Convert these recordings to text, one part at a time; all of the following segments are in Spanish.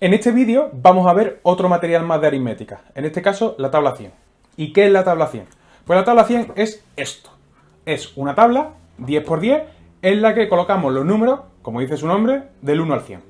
En este vídeo vamos a ver otro material más de aritmética, en este caso la tabla 100. ¿Y qué es la tabla 100? Pues la tabla 100 es esto. Es una tabla 10 por 10 en la que colocamos los números, como dice su nombre, del 1 al 100.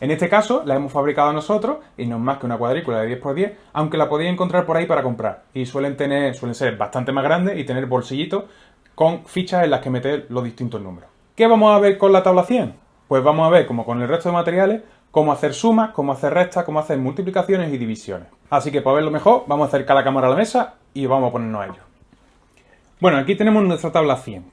En este caso la hemos fabricado nosotros y no es más que una cuadrícula de 10 por 10, aunque la podéis encontrar por ahí para comprar. Y suelen, tener, suelen ser bastante más grandes y tener bolsillitos con fichas en las que meter los distintos números. ¿Qué vamos a ver con la tabla 100? Pues vamos a ver, como con el resto de materiales, cómo hacer sumas, cómo hacer restas, cómo hacer multiplicaciones y divisiones. Así que para verlo mejor, vamos a acercar la cámara a la mesa y vamos a ponernos a ello. Bueno, aquí tenemos nuestra tabla 100.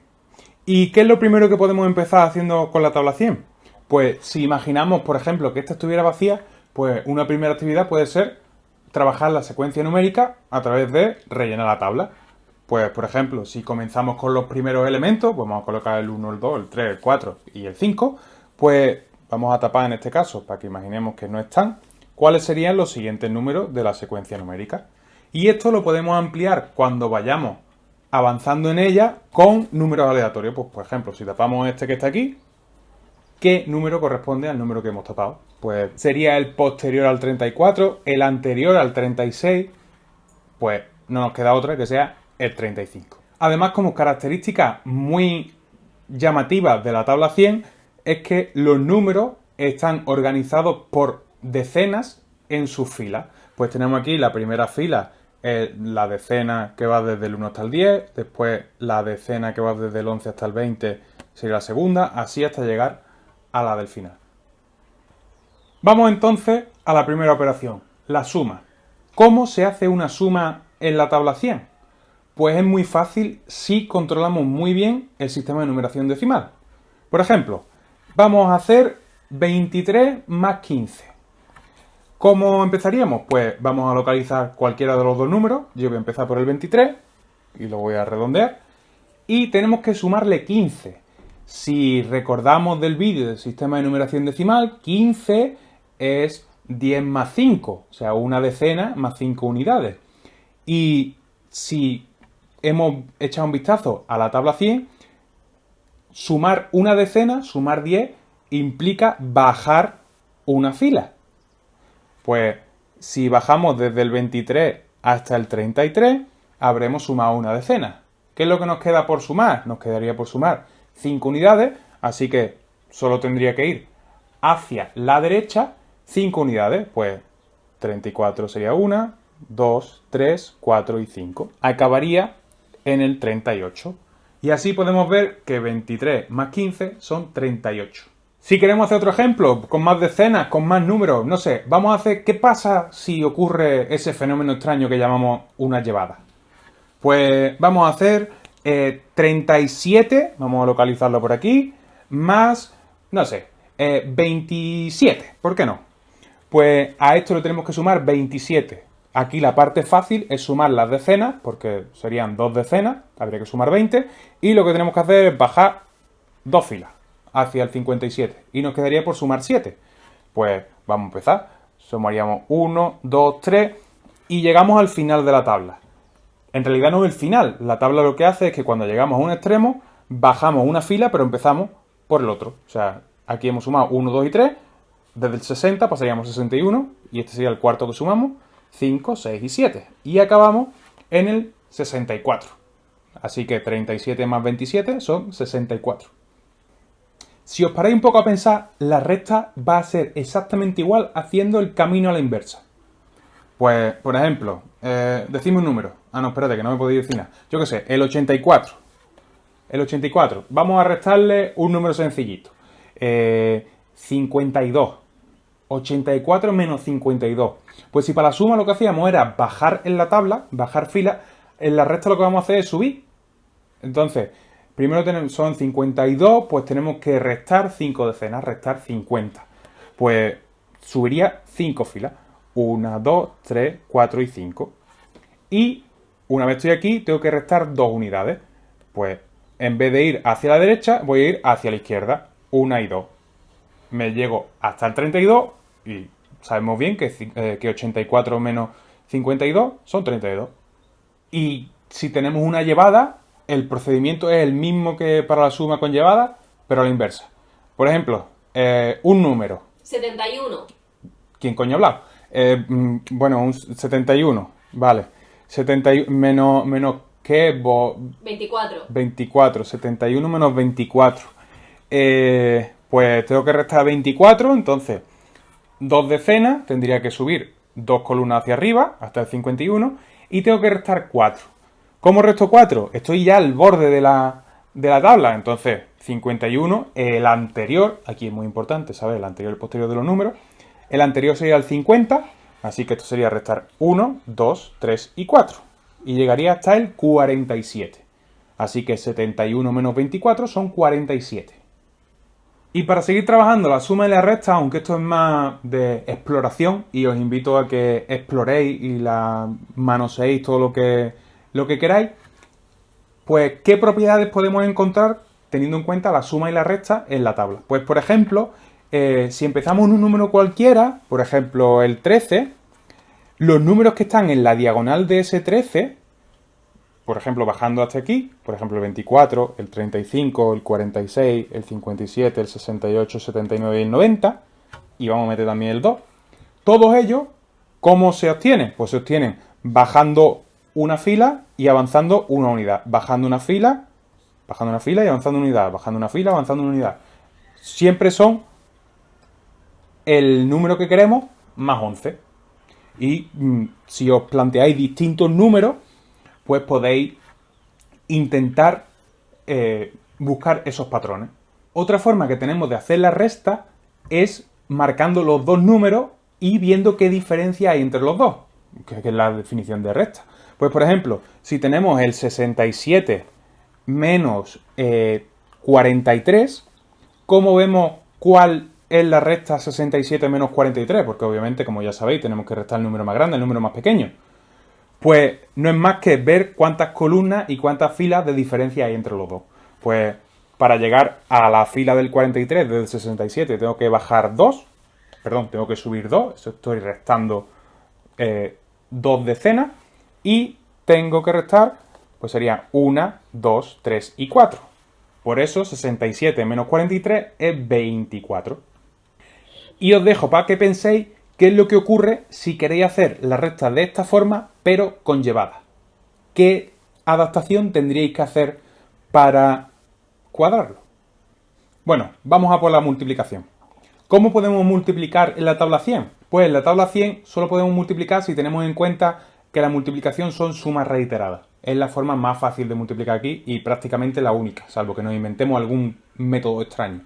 ¿Y qué es lo primero que podemos empezar haciendo con la tabla 100? Pues si imaginamos, por ejemplo, que esta estuviera vacía, pues una primera actividad puede ser trabajar la secuencia numérica a través de rellenar la tabla. Pues, por ejemplo, si comenzamos con los primeros elementos, pues vamos a colocar el 1, el 2, el 3, el 4 y el 5, pues vamos a tapar en este caso, para que imaginemos que no están, cuáles serían los siguientes números de la secuencia numérica. Y esto lo podemos ampliar cuando vayamos avanzando en ella con números aleatorios. Pues, por ejemplo, si tapamos este que está aquí, ¿qué número corresponde al número que hemos tapado? Pues sería el posterior al 34, el anterior al 36, pues no nos queda otra que sea el 35. Además, como característica muy llamativa de la tabla 100, es que los números están organizados por decenas en sus filas. Pues tenemos aquí la primera fila la decena que va desde el 1 hasta el 10, después la decena que va desde el 11 hasta el 20 sería la segunda, así hasta llegar a la del final. Vamos entonces a la primera operación, la suma. ¿Cómo se hace una suma en la tabla 100? Pues es muy fácil si controlamos muy bien el sistema de numeración decimal. Por ejemplo, vamos a hacer 23 más 15. ¿Cómo empezaríamos? Pues vamos a localizar cualquiera de los dos números. Yo voy a empezar por el 23 y lo voy a redondear. Y tenemos que sumarle 15. Si recordamos del vídeo del sistema de numeración decimal, 15 es 10 más 5, o sea, una decena más 5 unidades. Y si hemos echado un vistazo a la tabla 100, sumar una decena, sumar 10, implica bajar una fila. Pues si bajamos desde el 23 hasta el 33, habremos sumado una decena. ¿Qué es lo que nos queda por sumar? Nos quedaría por sumar 5 unidades, así que solo tendría que ir hacia la derecha 5 unidades. Pues 34 sería 1, 2, 3, 4 y 5. Acabaría en el 38. Y así podemos ver que 23 más 15 son 38. Si queremos hacer otro ejemplo, con más decenas, con más números, no sé, vamos a hacer qué pasa si ocurre ese fenómeno extraño que llamamos una llevada. Pues vamos a hacer 37, eh, vamos a localizarlo por aquí, más, no sé, 27, eh, ¿por qué no? Pues a esto le tenemos que sumar 27. Aquí la parte fácil es sumar las decenas, porque serían dos decenas, habría que sumar 20, y lo que tenemos que hacer es bajar dos filas hacia el 57 y nos quedaría por sumar 7. Pues vamos a empezar. Sumaríamos 1, 2, 3 y llegamos al final de la tabla. En realidad no es el final. La tabla lo que hace es que cuando llegamos a un extremo bajamos una fila pero empezamos por el otro. O sea, aquí hemos sumado 1, 2 y 3. Desde el 60 pasaríamos a 61 y este sería el cuarto que sumamos. 5, 6 y 7. Y acabamos en el 64. Así que 37 más 27 son 64. Si os paráis un poco a pensar, la recta va a ser exactamente igual haciendo el camino a la inversa. Pues, por ejemplo, eh, decimos un número. Ah, no, espérate, que no me podéis decir nada. Yo qué sé, el 84. El 84. Vamos a restarle un número sencillito. 52. Eh, 84 menos 52. Pues si para la suma lo que hacíamos era bajar en la tabla, bajar fila, en la recta lo que vamos a hacer es subir. Entonces, Primero son 52, pues tenemos que restar 5 decenas, restar 50. Pues subiría 5 filas. 1, 2, 3, 4 y 5. Y una vez estoy aquí, tengo que restar 2 unidades. Pues en vez de ir hacia la derecha, voy a ir hacia la izquierda. 1 y 2. Me llego hasta el 32 y sabemos bien que, eh, que 84 menos 52 son 32. Y si tenemos una llevada, el procedimiento es el mismo que para la suma con llevada, pero a la inversa. Por ejemplo, eh, un número. 71. ¿quién coño ha hablado? Eh, mm, bueno, un 71, vale. 71 menos, menos ¿qué? 24. 24, 71 menos 24. Eh, pues tengo que restar 24, entonces dos decenas, tendría que subir dos columnas hacia arriba, hasta el 51, y tengo que restar 4. ¿Cómo resto 4? Estoy ya al borde de la, de la tabla, entonces 51, el anterior, aquí es muy importante saber el anterior y el posterior de los números, el anterior sería el 50, así que esto sería restar 1, 2, 3 y 4, y llegaría hasta el 47. Así que 71 menos 24 son 47. Y para seguir trabajando la suma y la resta, aunque esto es más de exploración y os invito a que exploréis y la manoseéis todo lo que, lo que queráis, pues ¿qué propiedades podemos encontrar teniendo en cuenta la suma y la resta en la tabla? Pues por ejemplo, eh, si empezamos en un número cualquiera, por ejemplo el 13, los números que están en la diagonal de ese 13 por ejemplo, bajando hasta aquí, por ejemplo, el 24, el 35, el 46, el 57, el 68, el 79 y el 90, y vamos a meter también el 2. Todos ellos, ¿cómo se obtienen? Pues se obtienen bajando una fila y avanzando una unidad. Bajando una fila, bajando una fila y avanzando una unidad. Bajando una fila, avanzando una unidad. Siempre son el número que queremos más 11. Y mm, si os planteáis distintos números, pues podéis intentar eh, buscar esos patrones. Otra forma que tenemos de hacer la resta es marcando los dos números y viendo qué diferencia hay entre los dos, que es la definición de resta. Pues por ejemplo, si tenemos el 67 menos 43, eh, ¿cómo vemos cuál es la resta 67 menos 43? Porque obviamente, como ya sabéis, tenemos que restar el número más grande, el número más pequeño. Pues no es más que ver cuántas columnas y cuántas filas de diferencia hay entre los dos. Pues para llegar a la fila del 43 del 67 tengo que bajar 2, perdón, tengo que subir 2, eso estoy restando eh, dos decenas, y tengo que restar, pues sería 1, 2, 3 y 4. Por eso 67 menos 43 es 24. Y os dejo para que penséis qué es lo que ocurre si queréis hacer la resta de esta forma pero conllevada. ¿Qué adaptación tendríais que hacer para cuadrarlo? Bueno, vamos a por la multiplicación. ¿Cómo podemos multiplicar en la tabla 100? Pues en la tabla 100 solo podemos multiplicar si tenemos en cuenta que la multiplicación son sumas reiteradas. Es la forma más fácil de multiplicar aquí y prácticamente la única, salvo que nos inventemos algún método extraño.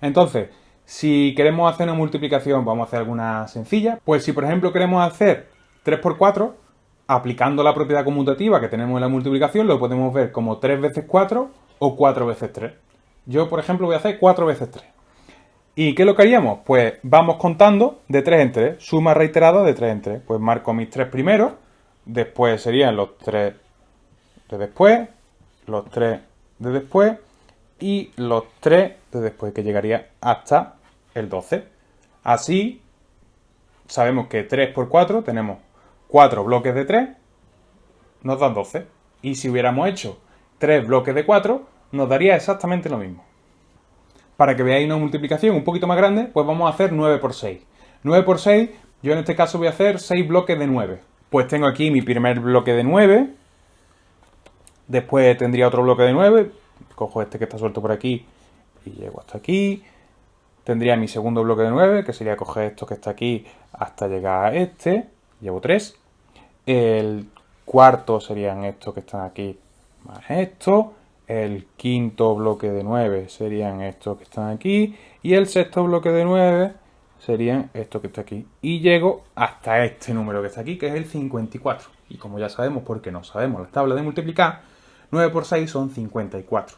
Entonces, si queremos hacer una multiplicación, vamos a hacer alguna sencilla. Pues si por ejemplo queremos hacer 3 por 4, aplicando la propiedad conmutativa que tenemos en la multiplicación, lo podemos ver como 3 veces 4 o 4 veces 3. Yo, por ejemplo, voy a hacer 4 veces 3. ¿Y qué es lo que haríamos? Pues vamos contando de 3 en 3, suma reiterada de 3 en 3. Pues marco mis 3 primeros, después serían los 3 de después, los 3 de después y los 3 de después, que llegaría hasta el 12. Así, sabemos que 3 por 4 tenemos 4 bloques de 3 nos dan 12. Y si hubiéramos hecho 3 bloques de 4, nos daría exactamente lo mismo. Para que veáis una multiplicación un poquito más grande, pues vamos a hacer 9 por 6. 9 por 6, yo en este caso voy a hacer 6 bloques de 9. Pues tengo aquí mi primer bloque de 9. Después tendría otro bloque de 9. Cojo este que está suelto por aquí y llego hasta aquí. Tendría mi segundo bloque de 9, que sería coger esto que está aquí hasta llegar a este llevo 3. El cuarto serían estos que están aquí más esto. El quinto bloque de 9 serían estos que están aquí. Y el sexto bloque de 9 serían estos que está aquí. Y llego hasta este número que está aquí, que es el 54. Y como ya sabemos, porque no sabemos la tabla de multiplicar, 9 por 6 son 54.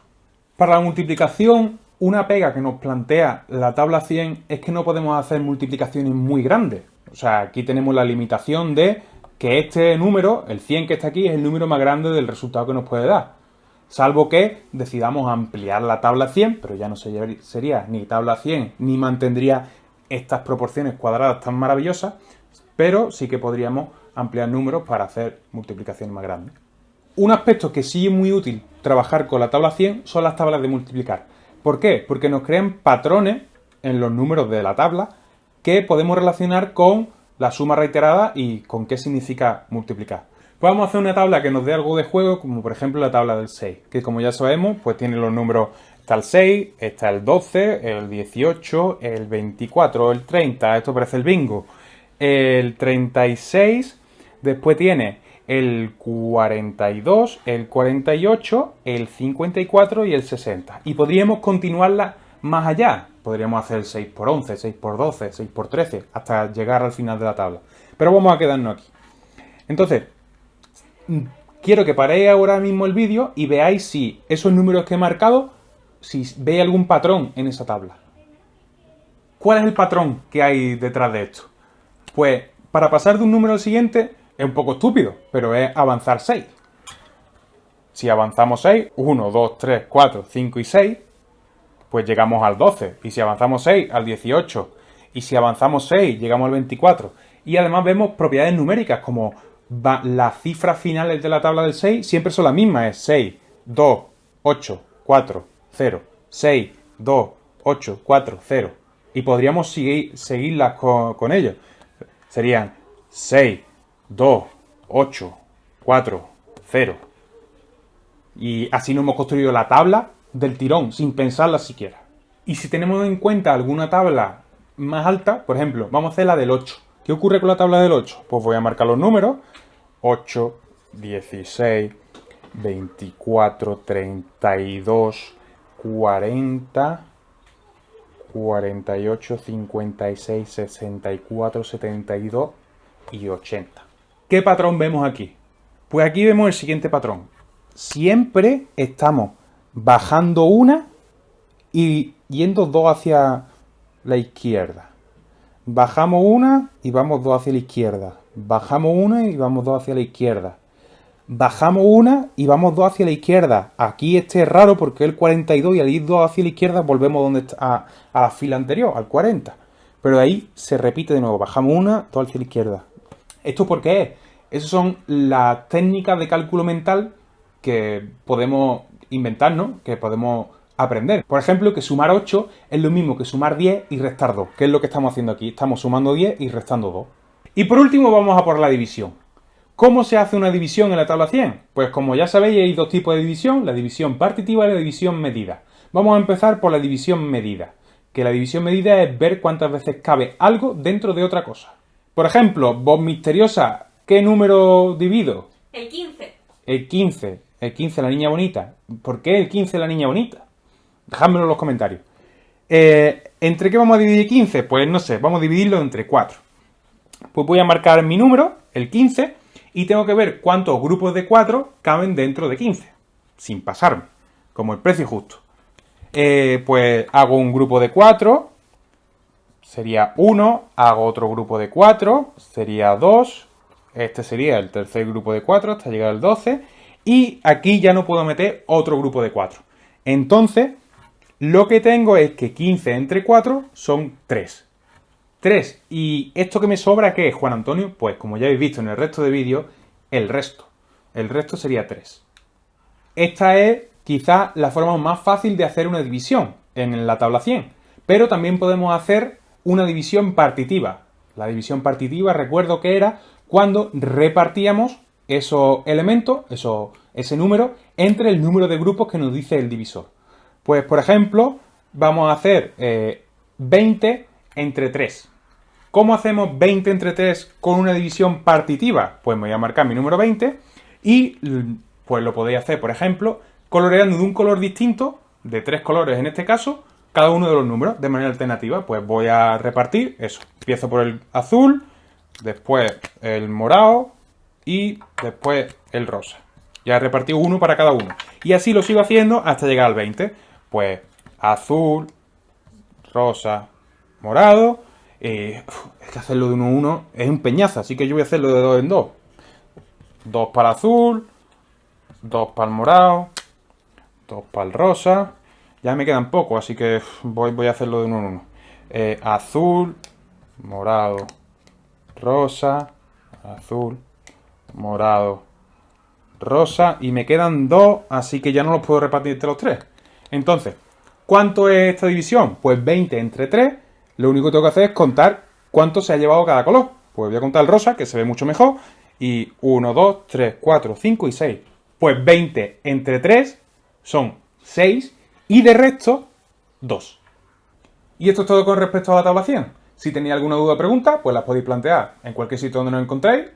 Para la multiplicación, una pega que nos plantea la tabla 100 es que no podemos hacer multiplicaciones muy grandes. O sea, aquí tenemos la limitación de que este número, el 100 que está aquí, es el número más grande del resultado que nos puede dar. Salvo que decidamos ampliar la tabla 100, pero ya no sería ni tabla 100, ni mantendría estas proporciones cuadradas tan maravillosas, pero sí que podríamos ampliar números para hacer multiplicaciones más grandes. Un aspecto que sí es muy útil trabajar con la tabla 100 son las tablas de multiplicar. ¿Por qué? Porque nos crean patrones en los números de la tabla que podemos relacionar con la suma reiterada y con qué significa multiplicar. Pues vamos a hacer una tabla que nos dé algo de juego, como por ejemplo la tabla del 6, que como ya sabemos, pues tiene los números, está el 6, está el 12, el 18, el 24, el 30, esto parece el bingo, el 36, después tiene el 42, el 48, el 54 y el 60. Y podríamos continuarla más allá. Podríamos hacer 6 por 11, 6 por 12, 6 por 13, hasta llegar al final de la tabla. Pero vamos a quedarnos aquí. Entonces, quiero que paréis ahora mismo el vídeo y veáis si esos números que he marcado, si veis algún patrón en esa tabla. ¿Cuál es el patrón que hay detrás de esto? Pues para pasar de un número al siguiente es un poco estúpido, pero es avanzar 6. Si avanzamos 6, 1, 2, 3, 4, 5 y 6, pues llegamos al 12. Y si avanzamos 6, al 18. Y si avanzamos 6, llegamos al 24. Y además vemos propiedades numéricas como las cifras finales de la tabla del 6 siempre son las mismas. Es 6, 2, 8, 4, 0. 6, 2, 8, 4, 0. Y podríamos seguir, seguirlas con, con ellos. Serían 6, 2, 8, 4, 0. Y así nos hemos construido la tabla del tirón, sin pensarla siquiera. Y si tenemos en cuenta alguna tabla más alta, por ejemplo, vamos a hacer la del 8. ¿Qué ocurre con la tabla del 8? Pues voy a marcar los números. 8, 16, 24, 32, 40, 48, 56, 64, 72 y 80. ¿Qué patrón vemos aquí? Pues aquí vemos el siguiente patrón. Siempre estamos bajando una y yendo dos hacia la izquierda. Bajamos una y vamos dos hacia la izquierda. Bajamos una y vamos dos hacia la izquierda. Bajamos una y vamos dos hacia la izquierda. Aquí este es raro porque el 42 y al ir dos hacia la izquierda volvemos donde a, a la fila anterior, al 40. Pero ahí se repite de nuevo. Bajamos una, dos hacia la izquierda. ¿Esto por qué es? Esas son las técnicas de cálculo mental que podemos inventarnos, que podemos aprender. Por ejemplo, que sumar 8 es lo mismo que sumar 10 y restar 2, que es lo que estamos haciendo aquí. Estamos sumando 10 y restando 2. Y por último vamos a por la división. ¿Cómo se hace una división en la tabla 100? Pues como ya sabéis hay dos tipos de división, la división partitiva y la división medida. Vamos a empezar por la división medida, que la división medida es ver cuántas veces cabe algo dentro de otra cosa. Por ejemplo, vos misteriosa, ¿qué número divido? El 15. El 15. El 15, la niña bonita. ¿Por qué el 15, la niña bonita? Dejádmelo en los comentarios. Eh, ¿Entre qué vamos a dividir 15? Pues no sé, vamos a dividirlo entre 4. Pues voy a marcar mi número, el 15, y tengo que ver cuántos grupos de 4 caben dentro de 15, sin pasarme, como el precio justo. Eh, pues hago un grupo de 4, sería 1, hago otro grupo de 4, sería 2, este sería el tercer grupo de 4 hasta llegar al 12, y aquí ya no puedo meter otro grupo de 4. Entonces, lo que tengo es que 15 entre 4 son 3. 3. ¿Y esto que me sobra qué es, Juan Antonio? Pues como ya habéis visto en el resto de vídeos, el resto. El resto sería 3. Esta es quizá la forma más fácil de hacer una división en la tabla 100. Pero también podemos hacer una división partitiva. La división partitiva, recuerdo que era cuando repartíamos esos elementos, eso, ese número, entre el número de grupos que nos dice el divisor. Pues, por ejemplo, vamos a hacer 20 eh, entre 3. ¿Cómo hacemos 20 entre 3 con una división partitiva? Pues me voy a marcar mi número 20 y pues lo podéis hacer, por ejemplo, coloreando de un color distinto, de tres colores en este caso, cada uno de los números de manera alternativa. Pues voy a repartir eso. Empiezo por el azul, después el morado, y después el rosa. Ya he repartido uno para cada uno. Y así lo sigo haciendo hasta llegar al 20. Pues azul, rosa, morado. Eh, es que hacerlo de uno en uno es un peñazo, así que yo voy a hacerlo de dos en dos. Dos para azul, dos para el morado, dos para el rosa. Ya me quedan pocos, así que voy, voy a hacerlo de uno en uno. Eh, azul, morado, rosa, azul, morado, rosa y me quedan dos, así que ya no los puedo repartir entre los tres. Entonces, ¿cuánto es esta división? Pues 20 entre 3, lo único que tengo que hacer es contar cuánto se ha llevado cada color. Pues voy a contar el rosa, que se ve mucho mejor. Y 1, 2, 3, 4, 5 y 6. Pues 20 entre 3 son 6 y de resto 2. Y esto es todo con respecto a la tabla 100. Si tenéis alguna duda o pregunta, pues las podéis plantear en cualquier sitio donde nos encontréis,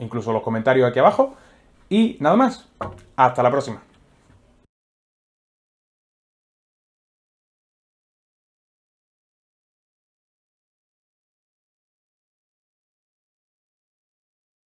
incluso los comentarios aquí abajo. Y nada más. Hasta la próxima.